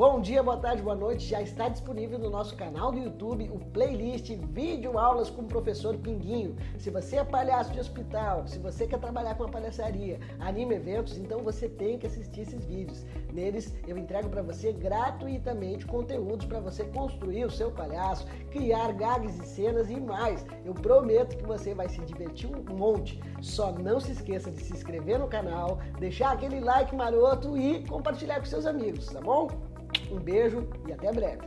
Bom dia, boa tarde, boa noite. Já está disponível no nosso canal do YouTube o playlist Vídeo Aulas com o Professor Pinguinho. Se você é palhaço de hospital, se você quer trabalhar com a palhaçaria, anima eventos, então você tem que assistir esses vídeos. Neles eu entrego para você gratuitamente conteúdos para você construir o seu palhaço, criar gags e cenas e mais. Eu prometo que você vai se divertir um monte. Só não se esqueça de se inscrever no canal, deixar aquele like maroto e compartilhar com seus amigos, tá bom? Um beijo e até breve.